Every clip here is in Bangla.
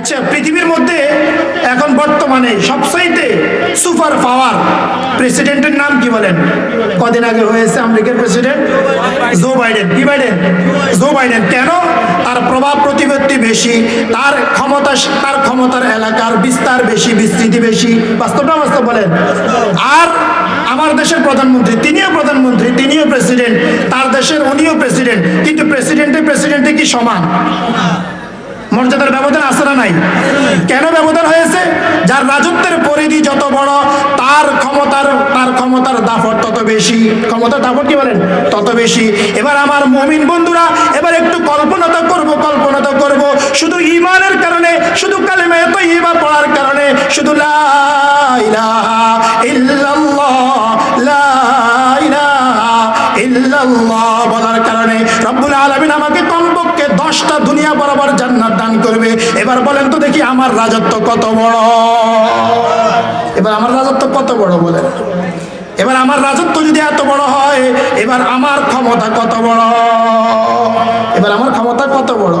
আচ্ছা পৃথিবীর মধ্যে এখন বর্তমানে সবচাইতে সুপার পাওয়ার প্রেসিডেন্টের নাম কি বলেন? কদিন আগে হয়েছে আমেরিকার প্রেসিডেন্ট? Joe Biden. কি বাইডেন? Joe Biden. কেন? তার প্রভাব প্রতিপত্তি বেশি, তার ক্ষমতা তার ক্ষমতার এলাকার বিস্তার বেশি, বিস্তৃতি বেশি। বাস্তবটা বাস্তব বলেন। আর আমার দেশের প্রধানমন্ত্রী, তিনিও প্রধানমন্ত্রী, তিনিও প্রেসিডেন্ট, তার দেশের উনিও প্রেসিডেন্ট। কিন্তু প্রেসিডেন্টে প্রেসিডেন্টে কি সমান? মর্যাদার ব্যবধান আছে না নাই? কেন ব্যবধান হয়েছে? যার রাজত্বের পরিধি যত বড়, তার ক্ষমতার তার ক্ষমতার দাফট তত বেশি। ক্ষমতার দাফট কি বলেন? তত বেশি। এবার আমার মমিন বন্ধুরা, এবার একটু কল্পনা তো করব কল্পনা তো করব। শুধু ইমানের কারণে, শুধু কালেমা এত ইমা পড়ার কারণে, শুধু লা ইল্লাল্লাহ, লা বলার কারণে। রব্বুল আলামিন আমাকে কমপক্ষে দশটা দুনিয়া বরাবর জান্নাত দান করবে। এবার বলেন তো দেখি আমার রাজত্ব কত বড়। এবার আমার রাজত্ব কত বড় বলেন। এবার আমার রাজত্ব যদি এত বড় হয়, এবার আমার ক্ষমতা কত বড়। এবার আমার কত বড়?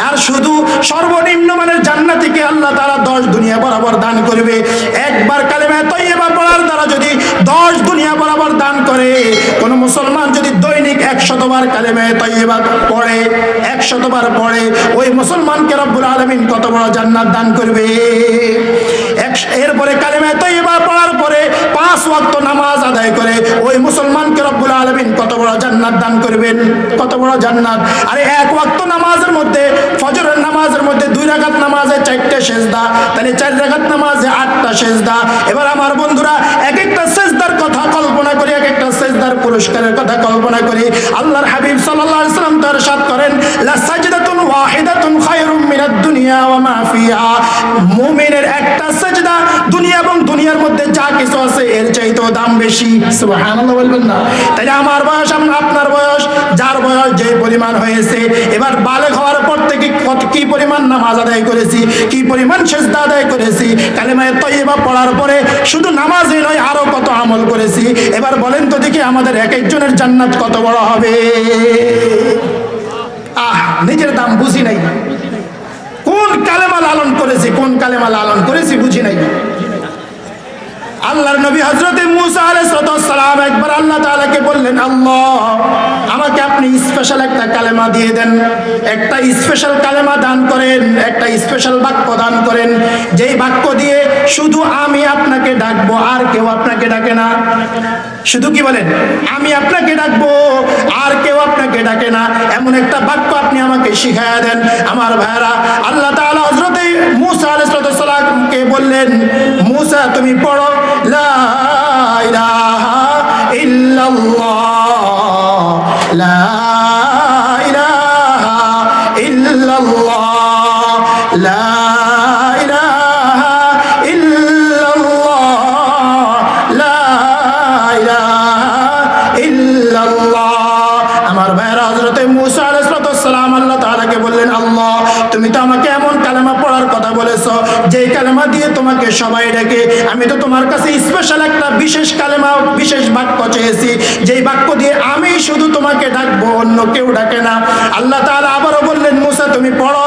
আর শুধু সর্বনিম্ন মানের জান্নাতিকে আল্লাহ তারা দশ দুনিয়া বরাবর দান করবে। একবার কালেমা তৈবা পড়ার দ্বারা যদি দশ দুনিয়া বরাবর দান করে, কোন মুসলমান যদি দৈনিক একশতবার কালেমা তৈবা পড়ে, একশতবার পড়ে, ওই মুসলমানকে রব্বুল আলমিন কত বড় জান্নাত দান করবে এক- এরপরে কালেমা তৈবা পড়ার পরে পাঁচ নামাজ আদায় করে ওই মুসলমানকে রব্বুল আলমিন কত বড় জান্নাত দান করবেন? কত বড় জান্নাত? আরে এক ওয়াক্ত নামাজের মধ্যে, ফজরের নামাজের মধ্যে দুই রাকাত নামাজে চারটে সেজদা, তাহলে চার রাকাত নামাজে আটটা সেজদা। এবার আমার বন্ধুরা এক একটা সেজদার কথা কল্পনা করি এক একটা সেজদার পুরস্কারের কথা কল্পনা করি। আল্লাহর হাবিব আলাইহি সাল্লাম তার সাথ করেন, লা সাজদাতুন দুনিয়া একটা দুনিয়া এবং দুনিয়ার মধ্যে যা কিছু আছে, এর দাম বেশি। আমার বয়স আপনার বয়স, যার বয়স যে পরিমাণ হয়েছে, এবার বালেগ হওয়ার পর থেকে কত কি পরিমাণ নামাজ আদায় করেছি, কি পরিমাণ সেজদা আদায় করেছি, কালেমায়ে তৈবা পড়ার পরে শুধু নামাজই নয়, আরও কত আমল করেছি। এবার বলেন তো দেখি আমাদের এক একজনের জান্নাত কত বড় হবে। নিজের দাম বুঝি নাই। কোন কালেমা লালন করেছি, কোন কালেমা লালন করেছি বুঝি নাই। আল্লাহর নবী হজরত মুসা একবার আল্লাহ তাআলাকে বললেন, আল্লাহ, আমাকে আপনি স্পেশাল একটা কালেমা দিয়ে দেন। একটা স্পেশাল কালেমা দান করেন, একটা স্পেশাল বাক্য দান করেন। যেই বাক্য দিয়ে শুধু আমি আপনাকে ডাকবো, আর কেউ আপনাকে ডাকে না। শুধু কি বলেন? আমি আপনাকে ডাকবো, আর কেউ আপনাকে ডাকে না। এমন একটা বাক্য আপনি আমাকে শিখাইয়া দেন। আমার ভাইরা আল্লাহ তাআলা হযরত মুসা আলাইহিস বললেন, মুসা, তুমি পড়ো, লা ইল্লাল্লাহ, লা সবাই ডাকে, আমি তো তোমার কাছে স্পেশাল একটা বিশেষ কালেমা, বিশেষ বাক্য চেয়েছি। যেই বাক্য দিয়ে আমি শুধু তোমাকে ডাকবো, অন্য কেউ ডাকে না। আল্লাহ তাআলা আবারও বললেন, মুসা, তুমি পড়ো।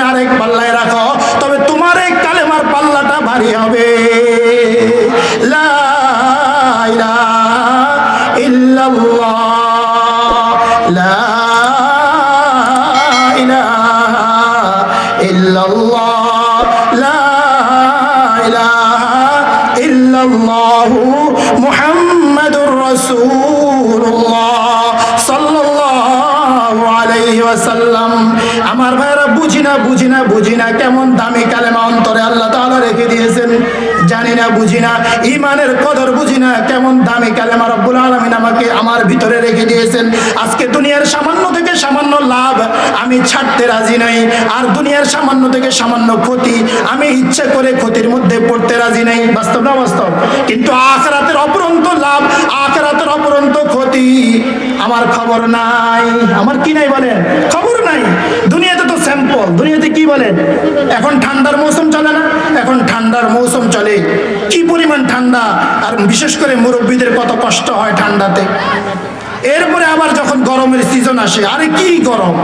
তুমি আরেক পাল্লায় রাখো, তবে তোমার এই কালেমার পাল্লাটা ভারী হবে। লা ইলাহা ইল্লাল্লাহ। লা লা বুঝি না বুঝি না বুঝি না কেমন দামি কালেমা অন্তরে আল্লাহ তাআলা রেখে দিয়েছেন। জানি না বুঝি না ইমানের কদর বুঝি না কেমন দামি কালেমা রব্বুল আলমিন আমাকে আমার ভিতরে রেখে দিয়েছেন। আজকে দুনিয়ার সামান্য থেকে সামান্য লাভ আমি ছাড়তে রাজি নাই, আর দুনিয়ার সামান্য থেকে সামান্য ক্ষতি আমি ইচ্ছে করে ক্ষতির মধ্যে পড়তে রাজি নাই। বাস্তব না বাস্তব? কিন্তু আখরাতের অপরন্ত লাভ, আখরাতের অপরন্ত ক্ষতি আমার খবর নাই। আমার কি নাই বলেন? খবর নাই। তো দুনিয়াতে কি বলেন এখন ঠান্ডার মৌসুম চলে না? এখন ঠান্ডার মৌসুম চলে কি পরিমাণ ঠান্ডা? আর বিশেষ করে মুরব্বীদের কত কষ্ট হয় ঠান্ডাতে। এরপরে আবার যখন গরমের সিজন আসে, আরে কি গরম?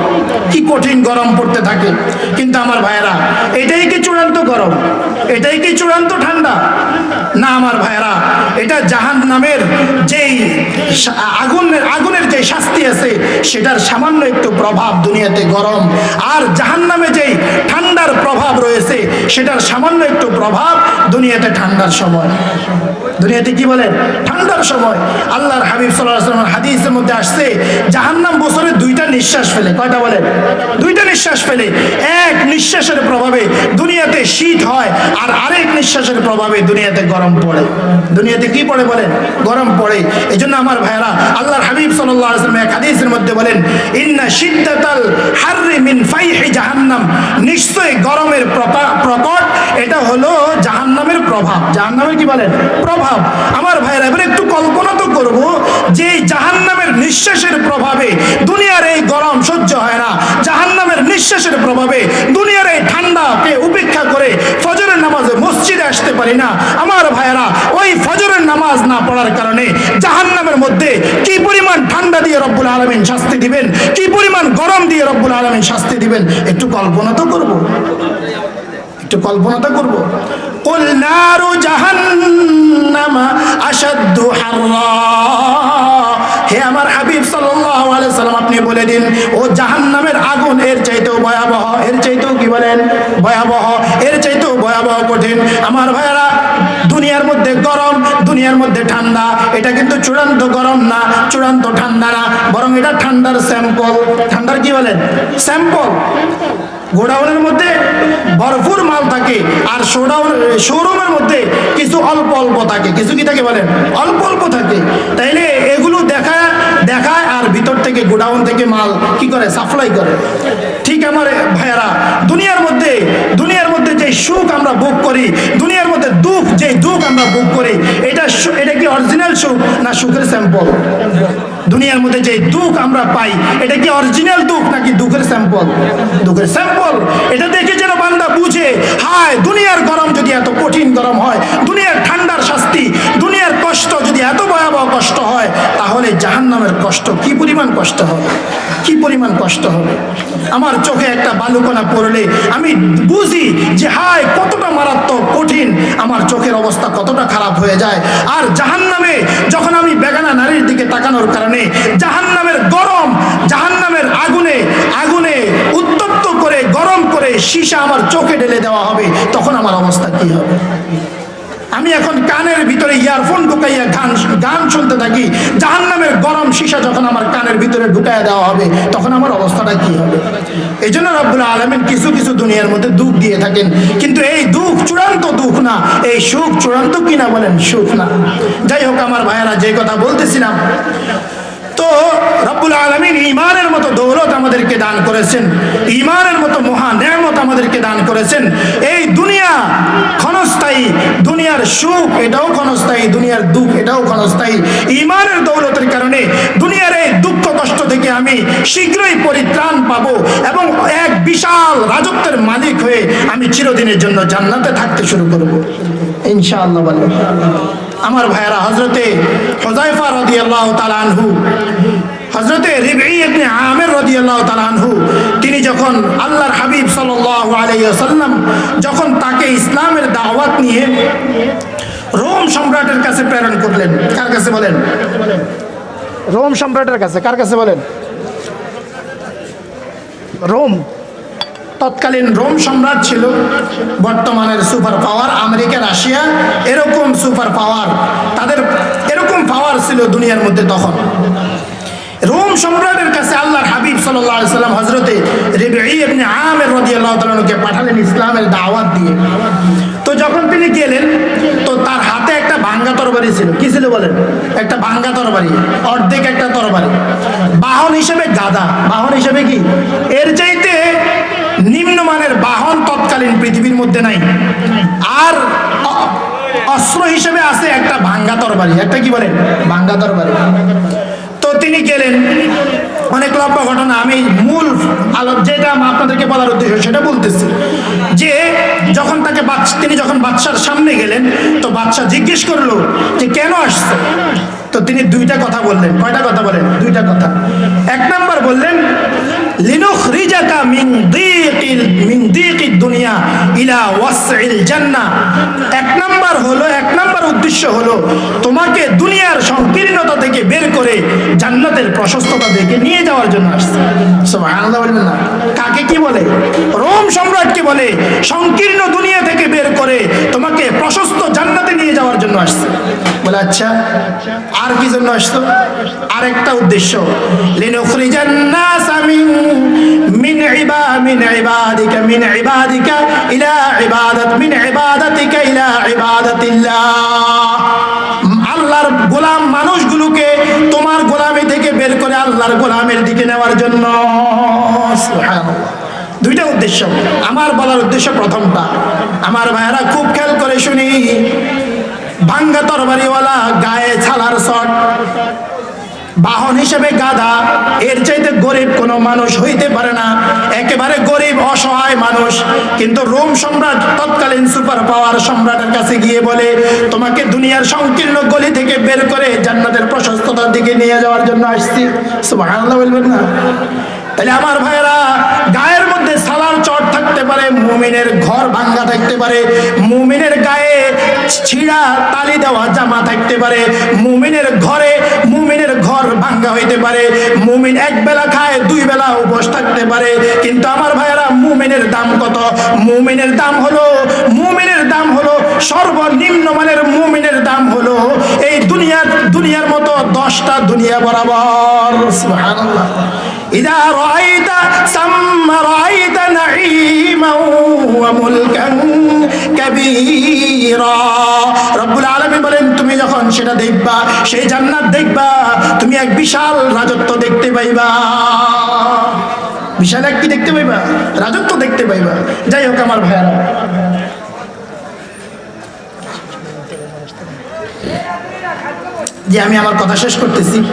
কি কঠিন গরম পড়তে থাকে। কিন্তু আমার ভাইয়েরা, এটাই কি চূড়ান্ত গরম? এটাই কি চূড়ান্ত ঠান্ডা? না, আমার ভাইয়েরা এটা জাহান নামের যেই আগুনের আগুনের যে শাস্তি আছে, সেটার সামান্য একটু প্রভাব দুনিয়াতে গরম। আর জাহান নামে যেই ঠান্ডার প্রভাব রয়েছে, সেটার সামান্য একটু প্রভাব দুনিয়াতে ঠান্ডার সময়। দুনিয়াতে কি বলেন? ঠান্ডার সময়। আল্লাহর হাবিব সাল্লাহ হাদিসের মধ্যে আসছে, জাহান্নাম বছরে দুইটা নিঃশ্বাস ফেলে। কয়টা বলেন? দুইটা নিঃশ্বাস ফেলে। এক নিঃশ্বাসের প্রভাবে দুনিয়াতে শীত হয়, আর আরেক নিঃশ্বাসের প্রভাবে দুনিয়াতে গরম পড়ে। দুনিয়াতে কি পড়ে বলেন? গরম পড়ে। এই জন্য আমার ভাইরা আল্লাহর হাবিব সাল্লাহ আসলাম এক হাদিসের মধ্যে বলেন, ইন্না সিদ্দাতাল হাররি মিন ফাইহি জাহান্নাম। নিশ্চয়ই গরমের প্রকট, এটা হলো জাহান্নামের প্রভাব। জাহান্নামের কি বলেন? প্রভাব। আমার ভাইরা এবার একটু কল্পনা তো করব যে জাহান্নামের নিঃশ্বাসের প্রভাবে দুনিয়ার এই গরম সহ্য হয় না। জাহান্নামের নিঃশ্বাসের প্রভাবে দুনিয়ার এই ঠান্ডাকে উপেক্ষা করে নামাজে মসজিদে আসতে পারি না। আমার ভাইয়েরা, ওই ফজরের নামাজ না পড়ার কারণে জাহান নামের মধ্যে কি পরিমাণ ঠান্ডা দিয়ে রব্বুল আলমিন শাস্তি দিবেন, কি পরিমাণ গরম দিয়ে রব্বুল আলমিন শাস্তি দিবেন, একটু কল্পনা তো করব। একটু কল্পনা তো করব। হে আমার হাবিব সাল্লাম, আপনি বলে দিন, ও জাহান্নামের আগুন এর চাইতেও ভয়াবহ, এর চাইতেও কি বলেন? ভয়াবহ। ভয়াবহ কঠিন। আমার ভাইয়েরা, দুনিয়ার মধ্যে গরম, দুনিয়ার মধ্যে ঠান্ডা। এটা কিন্তু চূড়ান্ত গরম না, চূড়ান্ত ঠান্ডা না। বরং এটা ঠান্ডার স্যাম্পল। ঠান্ডার কি বলেন? স্যাম্পল। গোডাউনের মধ্যে ভরপুর মাল থাকে আর শোডাউন শোরুমের মধ্যে কিছু অল্প অল্প থাকে। কিছু কি থাকে বলেন? অল্প অল্প থাকে। তাইলে এগুলো দেখা ভিতর থেকে, গোডাউন থেকে মাল কি করে? সাপ্লাই করে। ঠিক আমার ভাইয়ারা, দুনিয়ার মধ্যে দুনিয়ার মধ্যে যে সুখ আমরা ভোগ করি, দুনিয়ার মধ্যে দুঃখ যে দুঃখ আমরা ভোগ করি, এটা এটা কি অরিজিনাল সুখ না সুখের স্যাম্পল দুনিয়ার মধ্যে যে দুঃখ আমরা পাই, এটা কি অরিজিনাল দুঃখ নাকি দুঃখের স্যাম্পল দুঃখের স্যাম্পল এটা দেখে যেন বান্দা বুঝে, হায়, দুনিয়ার গরম যদি এত কঠিন গরম হয়, দুনিয়ার জাহান্নামের কষ্ট, কি পরিমাণ কষ্ট হবে? কি পরিমাণ কষ্ট হবে? আমার চোখে একটা বালুকণা পড়লে আমি বুঝি যে, হায়, কতটা মারাত্মক, কঠিন। আমার চোখের অবস্থা কতটা খারাপ হয়ে যায়। আর জাহান্নামে যখন আমি বেগানা নারীর দিকে তাকানোর কারণে জাহান্নামের গরম, জাহান্নামের আগুনে আগুনে উত্তপ্ত করে, গরম করে সীসা আমার চোখে ঢেলে দেওয়া হবে, তখন আমার অবস্থা কি হবে? আমি এখন কানের ভিতরে ইয়ারফোন ঢুকাইয়া গান গান শুনতে থাকি। জাহান নামের গরম সীসা যখন আমার কানের ভিতরে ঢুকাইয়া দেওয়া হবে, তখন আমার অবস্থাটা কি হবে? এই জন্য রব্বুল আলমিন কিছু কিছু দুনিয়ার মধ্যে দুঃখ দিয়ে থাকেন। কিন্তু এই দুঃখ চূড়ান্ত দুঃখ না, এই সুখ চূড়ান্ত কিনা বলেন? সুখ না। যাই হোক, আমার ভাইয়েরা, যে কথা বলতেছিলাম তো রব্বুল আলমিন ইমানের মতো দৌলত আমাদেরকে দান করেছেন ইমানের মতো মহা নেয়ামত আমাদেরকে দান করেছেন। এই দুনিয়া ক্ষণস্থায়ী, দুনিয়ার সুখ এটাও ক্ষণস্থায়ী, দুনিয়ার দুঃখ এটাও ক্ষণস্থায়ী। ইমানের দৌলতের কারণে দুনিয়ার এই দুঃখ কষ্ট থেকে আমি শীঘ্রই পরিত্রাণ পাবো এবং এক বিশাল রাজত্বের মালিক হয়ে আমি চিরদিনের জন্য জান্নাতে থাকতে শুরু করব। ইনশাআল্লাহ আমার ভাইয়েরা হজরতে হজাইফা রদি আল্লাহ তালানহু হজরতে রিবি ইবনে আমের রদি আল্লাহ তালানহু তিনি যখন আল্লাহর হাবিব সাল্লাল্লাহু আলাইহি ওয়াসাল্লাম যখন তাকে ইসলামের দাওয়াত নিয়ে রোম সম্রাটের কাছে প্রেরণ করলেন, কার কাছে বলেন? রোম সম্রাটের কাছে, কার কাছে বলেন? রোম। তৎকালীন রোম সম্রাট ছিল, বর্তমানের সুপার পাওয়ার আমেরিকা, রাশিয়া, এরকম সুপার পাওয়ার, তাদের এরকম পাওয়ার ছিল দুনিয়ার মধ্যে তখন। রোম সম্রাটের কাছে আল্লাহর হাবিব সাল্লাহ সাল্লাম হজরতে তালকে পাঠালেন ইসলামের দাওয়াত দিয়ে। তো যখন তিনি গেলেন, তো তার হাতে একটা ভাঙ্গা তরবারি ছিল। কি ছিল বলেন? একটা ভাঙ্গা তরবারি, অর্ধেক একটা তরবারি। বাহন হিসেবে গাদা বাহন হিসেবে কি? এর চাইতে নিম্নমানের বাহন তৎকালীন পৃথিবীর মধ্যে নাই। আর অস্ত্র হিসেবে আছে একটা ভাঙ্গা তরবারি। একটা কি বলেন ভাঙ্গা তরবারি। তো তিনি গেলেন। অনেক লম্বা ঘটনা, আমি মূল আলো যেটা আপনাদেরকে বলার উদ্দেশ্য সেটা বলতেছি। যে যখন তাকে বাচ্চা তিনি যখন বাচ্চার সামনে গেলেন, তো বাচ্চা জিজ্ঞেস করল যে কেন আসছে? তো তিনি দুইটা কথা বললেন। কয়টা কথা বলেন? দুইটা কথা। এক নাম্বার বললেন, লিনুখরিজাকা দুনিয়া ইলা এক হলো এক নাম্বার উদ্দেশ্য হলো, তোমাকে দুনিয়ার থেকে বের করে জান্নাতের প্রশস্ততা থেকে নিয়ে যাওয়ার জন্য আসছে। সুবহানাল্লাহ বলবেন না। কাকে কি বলে? রোম সম্রাটকে বলে, সংকীর্ণ দুনিয়া থেকে বের করে তোমাকে প্রশস্ত জান্নাতে নিয়ে যাওয়ার জন্য আসছে। বলে আচ্ছা আর কি জন্য আসতো আরেকটা উদ্দেশ্য। আল্লাহর গোলাম মানুষগুলোকে তোমার থেকে বের করে আল্লাহর গোলামের দিকে নেওয়ার জন্য। দুইটা উদ্দেশ্য। আমার বলার উদ্দেশ্য প্রথমটা। আমার ভাইয়েরা খুব খেয়াল করে শুনি। ভাঙ্গা তরবারিওয়ালা গায়ে ছালার শট। বাহন হিসেবে গাধা। এর চাইতে গরিব কোনো মানুষ হইতে পারে অসহায় মানুষ। কিন্তু রোম সম্রাট তৎকালীন সুপার পাওয়ার সম্রাটের কাছে গিয়ে বলে, তোমাকে দুনিয়ার সংকীর্ণ গলি থেকে বের করে জান্নাতের প্রশস্ততার দিকে নিয়ে যাওয়ার জন্য আসছি। সুবহানাল্লাহ বলবেন না। তাহলে আমার ভাইয়েরা, গায়ের মধ্যে সালার চট থাকতে পারে, মুমিনের ঘর ভাঙ্গা থাকতে পারে, মুমিনের গায়ে ছিঁড়া তালি দেওয়া জামা থাকতে পারে, মুমিনের ঘরে মুমিনের ঘর ভাঙ্গা হইতে পারে, মুমিন এক বেলা খায়, দুই বেলা উপোস থাকতে পারে। কিন্তু আমার ভাইয়েরা, মুমিনের দাম কত? মুমিনের দাম হলো, মুমিনের দাম হলো সর্বনিম্ন মানের মুমিনের দাম হলো এই দুনিয়ার দুনিয়ার মতো দশটা দুনিয়া বরাবর। সুবহানাল্লাহ। إذا رأيت ثم رأيت نعيما وملكا كبيرا রব্বুল আলামিন বলেন তুমি যখন সেটা দেখবা সেই জান্নাত দেখবা তুমি এক বিশাল রাজত্ব দেখতে পাইবা বিশাল এক কি দেখতে পাইবা রাজত্ব দেখতে পাইবা যাই হোক আমার ভাইয়ারা যে আমি আমার কথা শেষ করতেছি।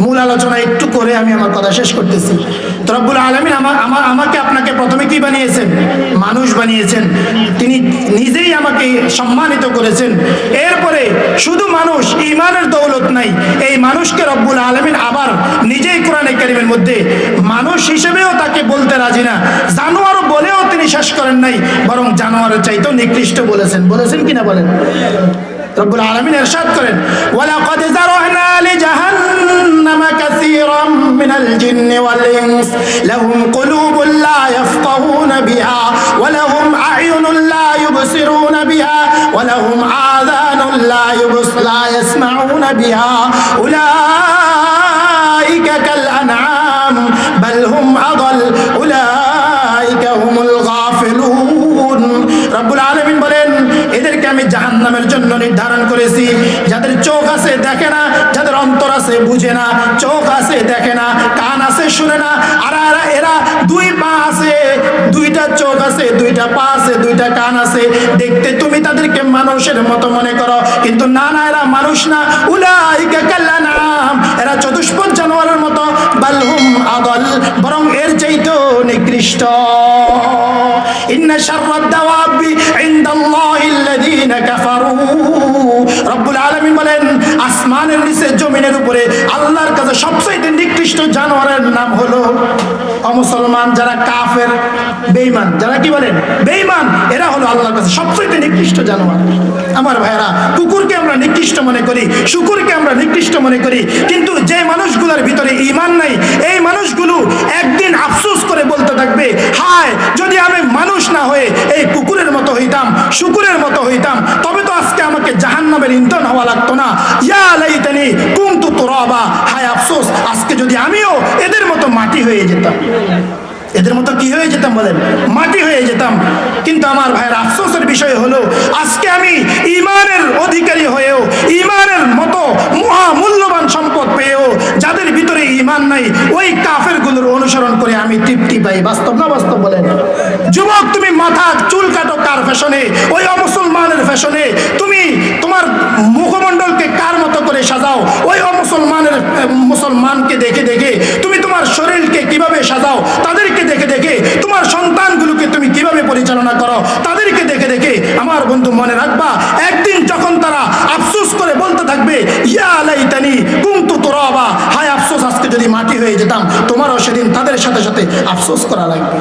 মূল আলোচনা একটু করে আমি আমার কথা শেষ করতেছি। তো আলমিন আমার আমার আমাকে আপনাকে প্রথমে কি বানিয়েছেন? মানুষ বানিয়েছেন। তিনি নিজেই আমাকে সম্মানিত করেছেন। এরপরে শুধু মানুষ ইমানের দৌলত নাই। এই মানুষকে রব্বুল আলমিন আবার নিজেই কোরআনে কারিমের মধ্যে মানুষ হিসেবেও তাকে বলতে রাজি না। জানোয়ারও বলেও তিনি শেষ করেন নাই। বরং জানোয়ারের চাইতেও নিকৃষ্ট বলেছেন। বলেছেন কিনা বলেন? رب العالمين إرشاد করেন ولقد ذرأنا لجهنم كثيرا من الجن والإنس. لهم قلوب لا يفقهون بها ولهم أعين لا يبصرون بها ولهم آذان لا يبص لا يسمعون بها. أولئك كالأنعام জাহান্নামের জন্য নির্ধারণ করেছি। যাদের চোখ আছে দেখে না, যাদের অন্তর আছে বুঝে না, চোখ আছে দেখে না, কান আছে শুনে না, আর এরা দুই পা আছে, দুইটা চোখ আছে, দুইটা পা আছে, দুইটা কান আছে। দেখতে তুমি তাদেরকে মানুষের মতো মনে করো, কিন্তু না না, এরা মানুষ না। উলাইকা কাল্লানাম এরা চতুষ্পদ জানোয়ারের মতো। বালহুম আদল, বরং এর চাইতেও নিকৃষ্ট। ইন্না শাররাদ দাওয়াবি ইনদাল্লাহি আল্লাযীনা কাফারু রব্বুল আলামিন বলেন আসমানের নিচে, জমিনের উপরে। আল্লাহর কাছে সবচেয়ে নিকৃষ্ট জানোয়ারের নাম হলো অমুসলমান, যারা কাফের, বেঈমান। যারা কি বলেন? বেঈমান। এরা হলো আল্লাহর কাছে সবচেয়ে নিকৃষ্ট জানোয়ার। আমার ভাইরা কুকুরকে আমরা নিকৃষ্ট মনে করি, শুকুরকে আমরা নিকৃষ্ট মনে করি, কিন্তু যে মানুষগুলোর ভিতরে ঈমান নাই, এই মানুষগুলো একদিন আফসোস করে বলতে থাকবে, হায়, যদি আমি মানুষ না হয়ে এই কুকুরের মতো হইতাম, শুকুরের মতো হইতাম, তবে তো আজকে আমাকে জাহান্নামের ইন্ধন হওয়া লাগতো না। ইয়া লাইতানি কুন্তু তোরাবা? হায় আফসোস, আজকে যদি আমিও এদের মতো মাটি হয়ে যেতাম। এদের মতো কি হয়ে যেতাম বলেন? মাটি হয়ে যেতাম। কিন্তু আমার ভাইয়ের আফসোসের বিষয় হলো, আজকে আমি ইমানের অধিকারী হয়েও, ইমানের মতো মহামূল্যবান সম্পদ পেয়েও, যাদের ভিতরে ইমান নাই, ওই কাফেরগুলোর অনুসরণ করে আমি তৃপ্তি পাই। বাস্তব না বাস্তব বলেন? যুবক, তুমি মাথা চুল কাটো কার ফ্যাশনে? ওই অমুসলমানের ফ্যাশনে তুমি তোমার সাজাও। ওই অমুসলমানের মুসলমানকে দেখে দেখে তুমি তোমার শরীরকে কীভাবে সাজাও, তাদেরকে দেখে দেখে তোমার সন্তানগুলোকে তুমি কীভাবে পরিচালনা করো, তাদেরকে দেখে দেখে আমার বন্ধু মনে রাখবা, একদিন যখন তারা আফসোস করে বলতে থাকবে, ইয়া লাইতানি কুমতু তুরাবা হায় আফসোস, আজকে যদি মাটি হয়ে যেতাম, তোমারও সেদিন তাদের সাথে সাথে আফসোস করা লাগবে।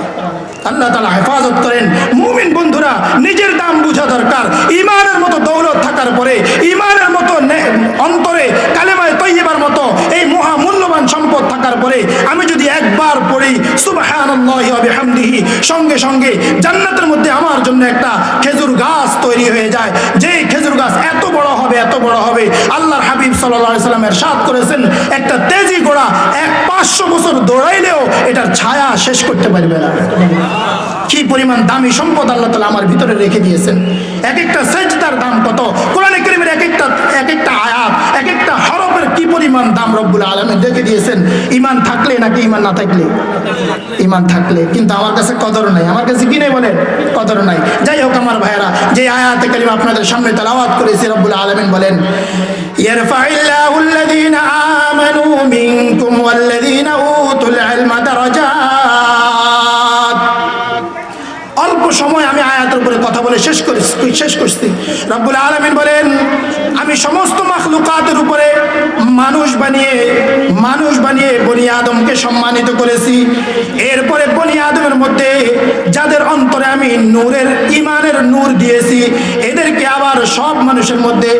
আল্লাহ তালা হেফাজত করেন। মুমিন বন্ধুরা, নিজের দাম বোঝা দরকার ইমানের মতো দৌলত থাকার পরে ইমানের মতো নে- অন্তরে কালেমায় তৈবার মতো এই মহা মূল্যবান সম্পদ থাকার পরে আমি যদি একবার পড়ি সুবহানাল্লাহি ওয়া বিহামদিহি সঙ্গে সঙ্গে জান্নাতের মধ্যে আমার জন্য একটা খেজুর গাছ তৈরি হয়ে যায়। যে খেজুর গাছ এত বড় হবে, এত বড় হবে। আল্লাহর হাবিব আলাইহি সাল্লামের সাথ করেছেন, একটা তেজি গোড়া এক পাঁচশো বছর দৌড়াইলেও এটার ছায়া শেষ করতে পারবে না। কি পরিমাণ দামি সম্পদ আল্লাহ তালা আমার ভিতরে রেখে দিয়েছেন। এক একটা সেজদার দাম কত? কোরআনে করিমের এক একটা এক একটা আয়াত, এক একটা কি পরিমাণ দাম রব্বুল আলমে দেখে দিয়েছেন? ইমান থাকলে নাকি ইমান না থাকলে? ইমান থাকলে। কিন্তু আমার কাছে কদর নাই। আমার কাছে কিনে বলেন? কদর নাই। যাই হোক আমার ভাইয়েরা, যে আয়াতে কালিম আপনাদের সামনে তালাওয়াত করেছি রব্বুল আলমেন বলেন সময় আমি আয়াতের উপরে কথা বলে শেষ করি শেষ করছি। রব্বুল আলমিন বলেন, আমি সমস্ত মাখলুকাতের উপরে মানুষ বানিয়ে মানুষ বানিয়ে বনি আদমকে সম্মানিত করেছি। এরপরে বনি আদমের মধ্যে যাদের অন্তরে আমি নূরের ইমানের নূর দিয়েছি। এদেরকে আবার সব মানুষের মধ্যে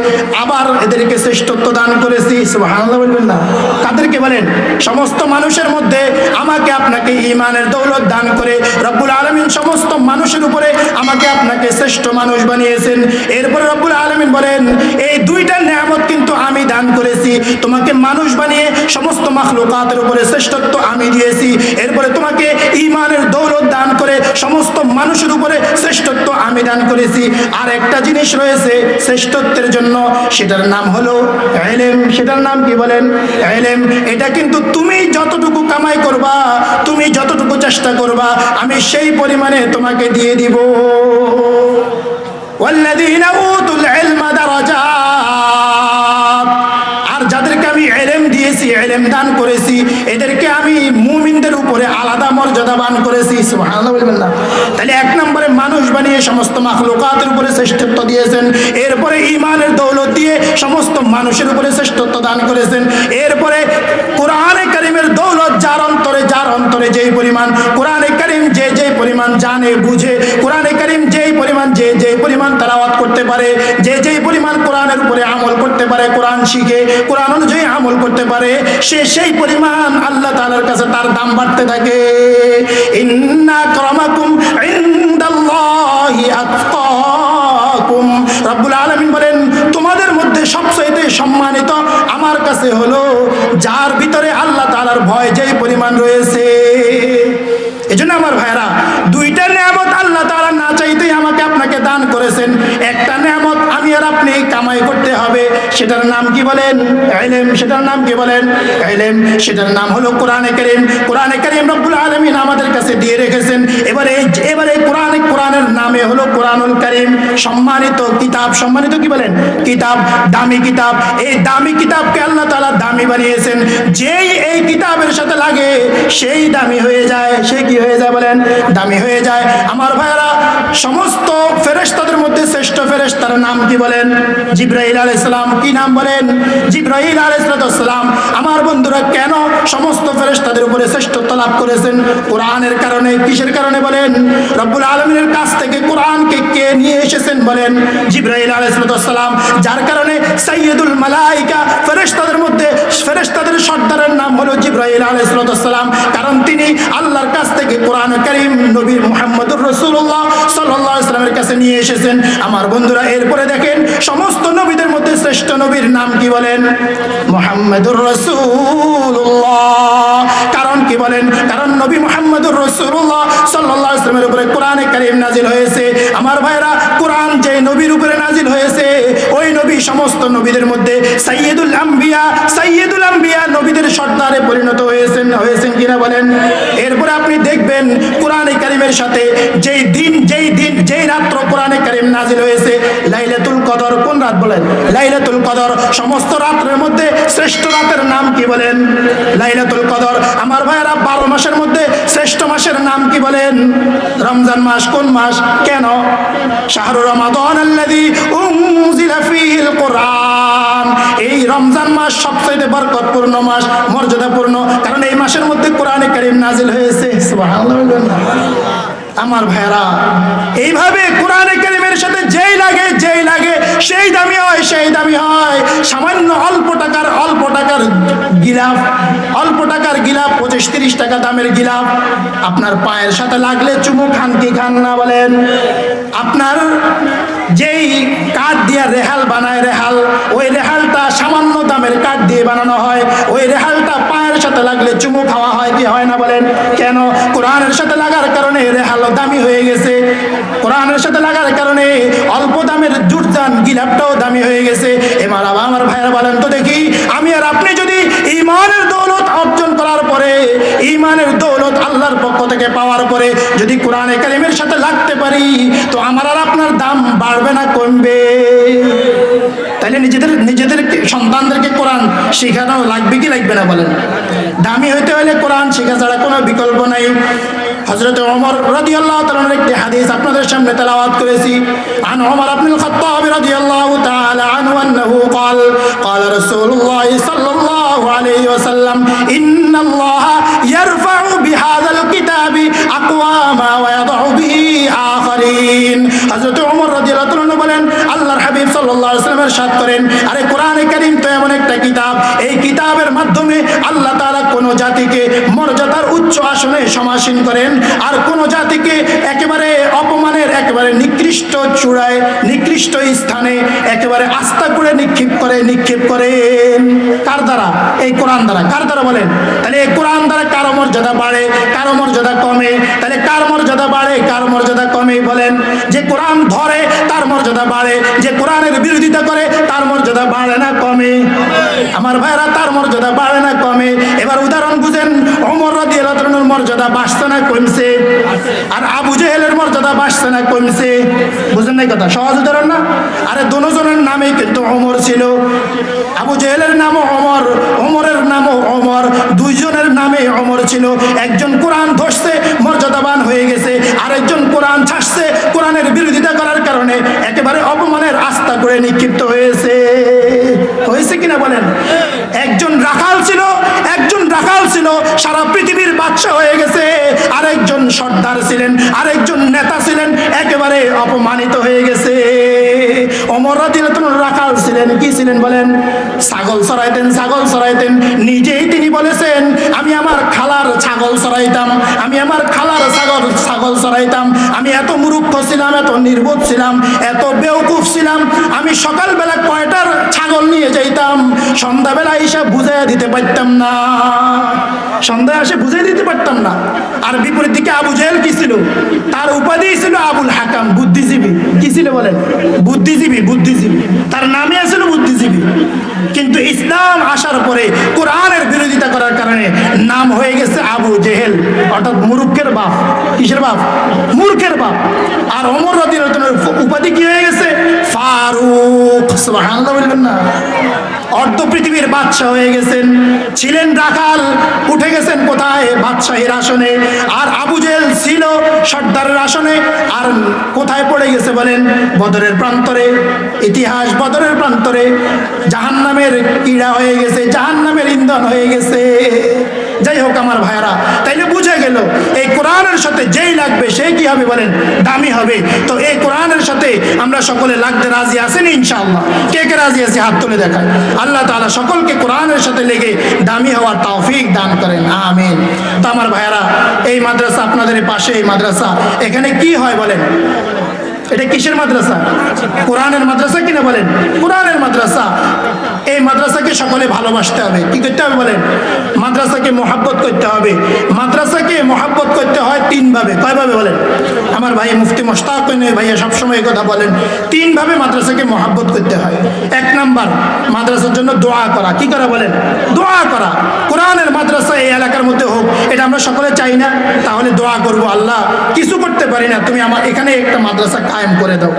আবার এদেরকে শ্রেষ্ঠত্ব দান করেছি। সুবহানাল্লাহ বলবেন না। কাদেরকে বলেন? সমস্ত মানুষের মধ্যে আমাকে আপনাকে ইমানের দৌলত দান করে রব্বুল আলমিন সমস্ত মানুষের উপরে আমাকে আপনাকে শ্রেষ্ঠ মানুষ বানিয়েছেন। এরপরে রব্বুল আলমিন বলেন, এই দুইটা নিয়ামত কিন্তু আমি দান করেছি। তোমাকে মানুষ বানিয়ে সমস্ত মাখলুকাতের উপরে শ্রেষ্ঠত্ব আমি দিয়েছি। এরপরে তোমাকে ইমানের দৌলত দান করে সমস্ত মানুষের উপরে শ্রেষ্ঠত্ব আমি দান করেছি আর একটা জিনিস রয়েছে শ্রেষ্ঠত্বের জন্য সেটার নাম হলো এলেম সেটার নাম কি বলেন এলেম এটা কিন্তু তুমি যতটুকু কামাই করবা তুমি যতটুকু চেষ্টা করবা আমি সেই পরিমাণে তোমাকে দিয়ে দিব والذين أوتوا দান করেছি তাহলে এক নম্বরে মানুষ বানিয়ে সমস্ত মাখলুকাতের উপরে শ্রেষ্ঠত্ব দিয়েছেন, এরপরে ইমানের দৌলত দিয়ে সমস্ত মানুষের উপরে শ্রেষ্ঠত্ব দান করেছেন, এরপরে কোরআনে কারিমের দৌলত যার অন্তরে যার অন্তরে যেই পরিমাণ, কোরআনে পরিমাণ জানে, বুঝে, কোরআনে কারিম যেই পরিমাণ, যে যে পরিমাণ তালাওয়াত করতে পারে, যে যেই পরিমাণ কোরআনের উপরে আমল করতে পারে, কোরআন শিখে, কোরআন অনুযায়ী আমল করতে পারে, সে সেই পরিমাণ আল্লাহ তাআলার কাছে তার দাম বাড়তে থাকে। সম্মানিত আমার কাছে হলো, যার ভিতরে আল্লাহ তালার ভয় যেই পরিমাণ রয়েছে সেটার নাম কি বলেন? এলেম, সেটার নাম কি বলেন? এলেম, সেটার নাম হলো কোরআনে করিম। কোরআনে করিম রব্বুল আলমিন আমাদের কাছে দিয়ে রেখেছেন। এবারে এবারে কোরআন, কোরআনের নামে হলো কোরআনুল করিম। সম্মানিত কিতাব, সম্মানিত কি বলেন? কিতাব, দামি কিতাব। এই দামি কিতাবকে আল্লাহ তালা দামি বানিয়েছেন। যেই এই কিতাবের সাথে লাগে, সেই দামি হয়ে যায়, সে কি হয়ে যায় বলেন? দামি হয়ে যায়। আমার ভাইরা সমস্ত ফেরেস্তাদের মধ্যে শ্রেষ্ঠ ফেরেস্তার নাম কি বলেন? জিব্রাহিল আলাইহিস সালাম, কি নাম বলেন? জিব্রাহিল আলাইহিস সালাম, আমার বন্ধুরা কেন সমস্ত ফেরেশতাদের উপরে শ্রেষ্ঠত্ব লাভ করেছেন। কোরআনের কারণে, কিসের কারণে বলেন? রব্বুল আলমিনের কাছ থেকে কোরআনকে কে নিয়ে এসেছেন বলেন? জিব্রাইল আলাইহিস সালাম যার কারণে সৈয়দুল মালাইকা ফেরেশতাদের মধ্যে, ফেরেশতাদের সর্দারের নাম হলো জিব্রাইল আলাইহিস সালাম কারণ তিনি আল্লাহর কাছ থেকে কোরআন করিম, নবী মোহাম্মদুর রসুল্লাহ সাল্লাল্লাহু আলাইহি সাল্লামের কাছে নিয়ে এসেছেন। আমার বন্ধুরা, এরপরে দেখেন, সমস্ত নবীদের মধ্যে শ্রেষ্ঠ নবীর নাম কি বলেন? মোহাম্মদুর রাসূলুল্লাহ। কারণ কি বলেন? কারণ নবী মুহাম্মদুর রাসূলুল্লাহ সাল্লাল্লাহু আলাইহি সাল্লামের উপরে কোরআনে কারীম নাজিল হয়েছে। আমার ভাইরা কোরআন যে নবীর উপরে নাজিল হয়েছে, ওই নবী সমস্ত নবীদের মধ্যে সাইয়্যিদুল আম্বিয়া সাইয়্যিদুল আম্বিয়া নবীদের সর্দারে পরিণত হয়েছেন হয়েছেন কিনা বলেন? এরপরে আপনি দেখবেন কোরআনে কারিমের সাথে যেই দিন যেই দিন, যেই রাত্র কোরআনে কারিম নাজিল হয়েছে, লাইলাতুল কদর কোন রাত বলেন? লাইলাতুল কদর, সমস্ত রাত্রের মধ্যে শ্রেষ্ঠ রাতের নাম কি বলেন? লাইলাতুল কদর, আমার ভাইয়েরা বারো মাসের মধ্যে শ্রেষ্ঠ মাসের নাম কি বলেন? রমজান মাস কোন মাস? কেন? শাহরু রমাদান আল্লাযী উনজিলা ফীহিল কোরআন। এই রমজান মাস সবচেয়ে বরকতপূর্ণ মাস, মর্যাদাপূর্ণ, কারণ এই মাসের মধ্যে কোরআনে কারীম নাজিল হয়েছে। সুবহানাল্লাহ? আমার ভাইরা এইভাবে কোরআনে কারিমের সাথে যেই লাগে যেই লাগে, সেই দামি হয়, সেই দামি হয়। সামান্য অল্প টাকার অল্প টাকার গিলাফ, অল্প টাকার গিলাফ, পঁচিশ, তিরিশ টাকা দামের গিলাফ। আপনার পায়ের সাথে লাগলে চুমু খান কি খান না বলেন। আপনার যেই কাঠ দিয়ে রেহাল বানায় রেহাল, ওই রেহালটা দামের কাঠ দিয়ে বানানো হয়। ওই রেহালটা পায়ের সাথে লাগলে চুমু খাওয়া হয়, কি হয় না বলেন? কেন? কোরআনের সাথে লাগার কারণে রেহালও দামি হয়ে গেছে। কোরআনের সাথে লাগার কারণে অল্প দামের জুটজান গিলাপটাও দামি হয়ে গেছে। এবার আমার ভাইয়েরা বলেন তো দেখি, আমি আর আপনি যদি ইমানের দৌলত অর্জন করার পরে ইমানের দৌলত আল্লাহর পক্ষ থেকে পাওয়ার পরে যদি কোরআনে কালিমের সাথে লাগতে পারি, তো আমার আর আপনার দাম বাড়বে না, কমবে। তাহলে নিজেদের নিজেদের সন্তানদেরকে কোরআন শেখানো লাগবে কি লাগবে না বলেন দামি হইতে হলে কোরআন শেখা ছাড়া কোনো বিকল্প নাই হজরত ওমর রাদিয়াল্লাহু তাআলার একটি হাদিস আপনাদের সামনে তেলাওয়াত করেছি আন ওমর ইবনুল খাত্তাব রাদিয়াল্লাহু তাআলা আনহু আন্নাহু قال قال رسول الله صلى الله عليه وسلم ان الله يرفع بهذا الكتاب اقواما ويضع সাল্লাহ সাত করেন। আরে কোরআনে করিম তো এমন একটা কিতাব। এই কিতাবের মাধ্যমে আল্লাহ তারা কোনো জাতিকে মর্যাদার উচ্চ আসনে সমাসীন করেন আর কোনো জাতিকে একেবারে অপমানের, একেবারে নিকৃষ্ট চূড়ায়, নিকৃষ্ট স্থানে একেবারে আস্থা করে নিক্ষেপ করে, নিক্ষেপ করেন। কার দ্বারা? এই কোরআন দ্বারা। কার দ্বারা বলেন? তাহলে এই কোরআন দ্বারা কারও মর্যাদা বাড়ে, কারও মর্যাদা কমে। তাহলে কার মর্যাদা বাড়ে, কার মর্যাদা কমে বলেন? যে কোরআন ধরে, তার মর্যাদা বাড়ে। যে কোরআনের বিরুদ্ধে বিরোধিতা করে, তার মর্যাদা বাড়ে না কমে। আমার ভাইরা তার মর্যাদা বাড়ে না কমে। এবার উদাহরণ বুঝেন অমর রাদিয়াল্লাহু তাআলার মর্যাদা বাড়ছে না কমছে? আর আবু জেহেলের মর্যাদা বাড়ছে না কমছে? বুঝেন নাই কথা, সহজ উদাহরণ না? আরে দুজনের নামে কিন্তু অমর ছিল। আবু জেহেলের নামও অমর অমরের নামও অমর দুইজনের নামে অমর ছিল। একজন কোরআন ধরছে, মর্যাদাবান হয়ে গেছে। আরেকজন কোরআন ছাড়ছে, কোরআনের বিরোধিতা করার কারণে একেবারে অপমানের আস্থা করে নিক্ষিপ্ত হয়েছে। হয়েছে কিনা বলেন? একজন রাখাল ছিল, একজন রাখাল ছিল, সারা পৃথিবীর বাদশা হয়ে গেছে। আরেকজন সর্দার ছিলেন, আরেকজন নেতা ছিলেন, একেবারে অপমানিত হয়ে গেছে। রাখাল ছিলেন, কি ছিলেন বলেন? ছাগল চড়াইতেন ছাগল চড়াইতেন নিজেই তিনি বলেছেন, আমি আমার ছাগল চড়াইতাম, আমি আমার খালার ছাগল ছাগল চড়াইতাম, আমি এত মূর্খ ছিলাম, এত নির্বোধ ছিলাম, এত বেউকুফ ছিলাম, আমি সকালবেলা কয়টার ছাগল নিয়ে যাইতাম, সন্ধ্যাবেলা এসে বুঝাই দিতে পারতাম না। সন্ধ্যা এসে বুঝাই দিতে পারতাম না। আর বিপরীত দিকে আবু জেহেল কি ছিল? তার উপাধি ছিল আবুল হাকাম, বুদ্ধিজীবী। কি ছিল বলেন বুদ্ধিজীবী বুদ্ধিজীবী। তার নামে ছিল বুদ্ধিজীবী। কিন্তু ইসলাম আসার পরে কোরআনের বিরোধিতা করার কারণে নাম হয়ে গেছে আবু জেহেল, অর্থাৎ মুরুখের বাপ। কিসের বাপ? মূর্খের বাপ। আর অমর রদির উপাধি কি হয়ে গেছে? ফারুক। বলবেন না। অর্ধ পৃথিবীর বাদশাহ হয়ে গেছেন। ছিলেন রাখাল, উঠে গেছেন কোথায়? বাদশাহীর আসনে। আর আবু জেহেল ছিল সর্দারের আসনে। আর কোথায় পড়ে গেছে বলেন? বদরের প্রান্তরে। ইতিহাস বদরের প্রান্তরে। জাহান্নামের কীড়া হয়ে গেছে, জাহান্নামের ইন্ধন হয়ে গেছে। যাই হোক আমার ভাইয়ারা, তাইলে বুঝে গেল, এই কোরআনের সাথে যেই লাগবে সেই কি হবে বলেন? দামি হবে। তো এই কোরআনের সাথে আমরা সকলে লাগতে রাজি আছেন ইনশাআল্লাহ। কে কে রাজি আছে? হাত তুলে দেখায় আল্লাহ তালা সকলকে কোরআনের সাথে লেগে দামি হওয়ার তৌফিক দান করেন। আমিন। তো আমার ভাইয়ারা, এই মাদ্রাসা আপনাদের পাশে, এই মাদ্রাসা, এখানে কি হয় বলেন? এটা কিসের মাদ্রাসা? কোরআনের মাদ্রাসা কিনা বলেন? কোরআনের মাদ্রাসা। এই মাদ্রাসাকে সকলে ভালোবাসতে হবে। কি করতে হবে বলেন? মাদ্রাসাকে মহাব্বত করতে হবে। মাদ্রাসাকে মহাব্বত করতে হয় তিনভাবে। কয়ভাবে বলেন? আমার ভাই মুফতি মোশতাক নয় ভাইয়া সবসময় কথা বলেন। তিনভাবে মাদ্রাসাকে মহাব্বত করতে হয়। এক নাম্বার, মাদ্রাসার জন্য দোয়া করা। কি করা বলেন? দোয়া করা। কোরআনের মাদ্রাসা এই এলাকার মধ্যে হোক, এটা আমরা সকলে চাই না। তাহলে দোয়া করব আল্লাহ। কিছু করতে পারি না। তুমি আমার এখানে একটা মাদ্রাসা কায়েম করে দাও।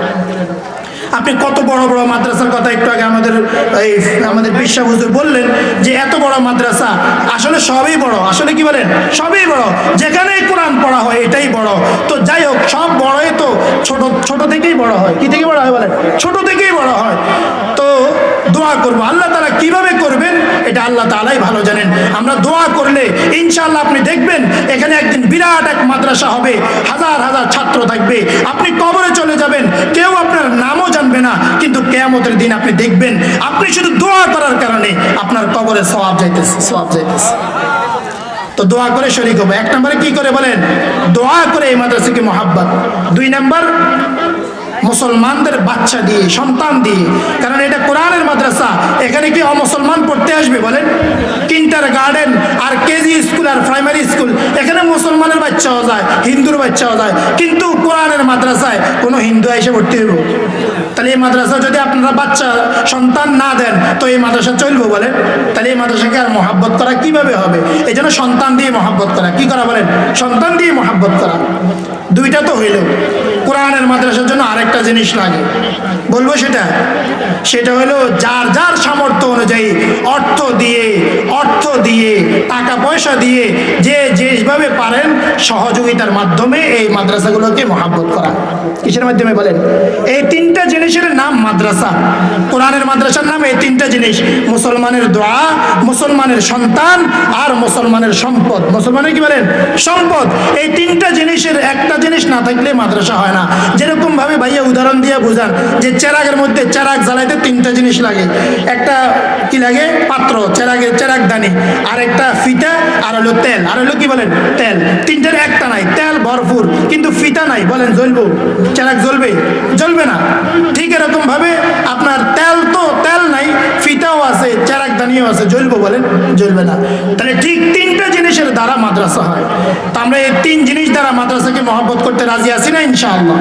আপনি কত বড় বড় মাদ্রাসার কথা একটু আগে আমাদের এই আমাদের বিশ্বাস বললেন যে এত বড় মাদ্রাসা, আসলে সবই বড়। আসলে কি বলেন? সবই বড়। যেখানেই কোরআন পড়া হয়, এটাই বড়। তো যাই হোক, সব বড়ই তো ছোট ছোট থেকেই বড় হয়। কি থেকে বড় হয় বলেন? ছোট থেকেই বড় হয়। দোয়া করব। আল্লাহ তারা কীভাবে করবেন? এটা আল্লাহ তালাই ভালো জানেন। আমরা দোয়া করলে ইনশাআল্লাহ আপনি দেখবেন, এখানে একদিন বিরাট এক মাদ্রাসা হবে। হাজার হাজার ছাত্র থাকবে। আপনি কবরে চলে যাবেন। কেউ আপনার নামও জানবে না, কিন্তু কেয়ামতের দিন আপনি দেখবেন। আপনি শুধু দোয়া করার কারণে আপনার কবরে সওয়াব যাইতেছে সওয়াব যাইতেছে। তো দোয়া করে শরিক হবে। এক নম্বরে কি করে বলেন? দোয়া করে এই মাদ্রাসাকে মহাব্বত। দুই নাম্বার মুসলমানদের বাচ্চা দিয়ে, সন্তান দিয়ে। কারণ এটা কোরআনের মাদ্রাসা। এখানে কি অমুসলমান পড়তে আসবে বলেন? কিন্টার গার্ডেন আর কেজি স্কুল আর প্রাইমারি স্কুল। এখানে মুসলমানের বাচ্চাও যায়, হিন্দুর বাচ্চাও যায়। কিন্তু কোরআনের মাদ্রাসায় কোনো হিন্দু এসে ভর্তি হইব? তাহলে এই মাদ্রাসা যদি আপনারা বাচ্চা, সন্তান না দেন, তো এই মাদ্রাসা চলবো বলেন? তাহলে এই মাদ্রাসাকে আর মহাব্বত করা কীভাবে হবে? এই জন্য সন্তান দিয়ে মহাব্বত করা। কি করা বলেন? সন্তান দিয়ে মহাব্বত করা। দুইটা তো হইল। কোরআনের মাদ্রাসার জন্য আরেকটা জিনিস লাগে। বলব সেটা? সেটা হলো যার যার সামর্থ্য অনুযায়ী অর্থ দিয়ে অর্থ দিয়ে, টাকা পয়সা দিয়ে যে যেভাবে পারেন সহযোগিতার মাধ্যমে এই মাদ্রাসাগুলোকে মহাব্বত করা। কিসের মাধ্যমে বলেন? এই তিনটা জিনিসের নাম মাদ্রাসা। কোরআনের মাদ্রাসার নাম এই তিনটা জিনিস। মুসলমানের দোয়া, মুসলমানের সন্তান আর মুসলমানের সম্পদ। মুসলমানের কি বলেন? সম্পদ। এই তিনটা জিনিসের একটা জিনিস না থাকলে মাদ্রাসা হয় না। যেরকম ভাবে ভাইয়া উদাহরণ দিয়ে বোঝান যে চেরাগের মধ্যে চেরাগ জ্বালাইতে তিনটা জিনিস লাগে। একটা কি লাগে? পাত্র, চেরাগের চেরাগ দানি। আর একটা ফিতা, আর হলো তেল। আর হলো কি বলেন? তেল। তিনটার একটা নাই। তেল ভরপুর, কিন্তু ফিতা নাই। বলেন, জ্বলবো। চেরাগ জ্বলবে? জ্বলবে না। ঠিক এরকম ভাবে আপনার তেল তো, তেল নাই ফিতাও আছে চেরাগ দানিও আছে, জ্বলবো বলেন, জ্বলবে না। তাহলে ঠিক তিনটা জিনিসের দ্বারা মাদ্রাসা হয়। তো আমরা এই তিন জিনিস দ্বারা মাদ্রাসাকে মহব্বত করতে রাজি আছি না, ইনশাআল্লাহ?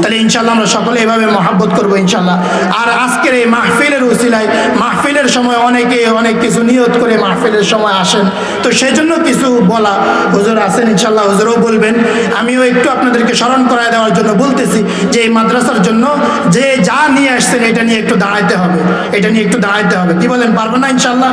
তাহলে ইনশাআল্লাহ আমরা সকলে এভাবে মহাব্বত করব, ইনশাআল্লাহ। আর আজকের এই মাহফিলের উসিলায়, মাহফিলের সময় অনেকে অনেক কিছু নিয়ত করে মাহফিলের সময় আসেন। তো সেই জন্য কিছু বলা হুজুর আছেন, ইনশাআল্লাহ হুজুরও বলবেন। আমিও একটু আপনাদেরকে স্মরণ করায় দেওয়ার জন্য বলতেছি যে এই মাদ্রাসার জন্য যে যা নিয়ে আসছেন, এটা নিয়ে একটু দাঁড়াইতে হবে। এটা নিয়ে একটু দাঁড়াইতে হবে। কি বলেন পারব না ইনশাআল্লাহ